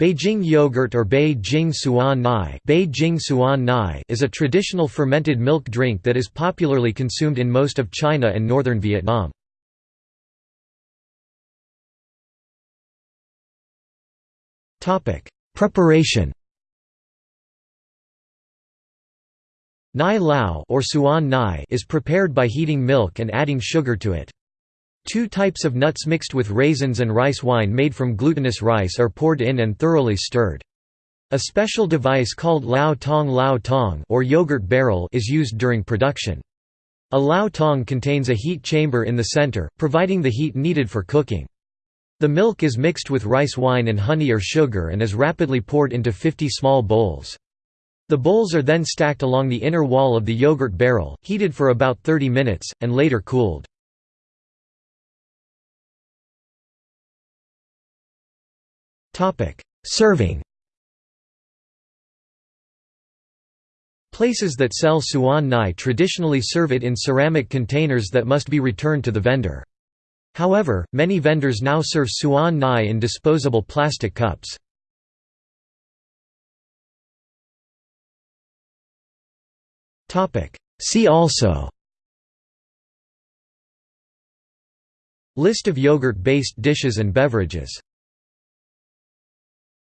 Beijing yogurt or Beijing Suan Nai, Beijing Suan Nai is a traditional fermented milk drink that is popularly consumed in most of China and northern Vietnam. Preparation Nai Lao or Suan Nai is prepared by heating milk and adding sugar to it. Two types of nuts mixed with raisins and rice wine made from glutinous rice are poured in and thoroughly stirred. A special device called lao tong lao tong or yogurt barrel is used during production. A lao tong contains a heat chamber in the center, providing the heat needed for cooking. The milk is mixed with rice wine and honey or sugar and is rapidly poured into 50 small bowls. The bowls are then stacked along the inner wall of the yogurt barrel, heated for about 30 minutes, and later cooled. Serving Places that sell suan nai traditionally serve it in ceramic containers that must be returned to the vendor. However, many vendors now serve suan nai in disposable plastic cups. See also List of yogurt-based dishes and beverages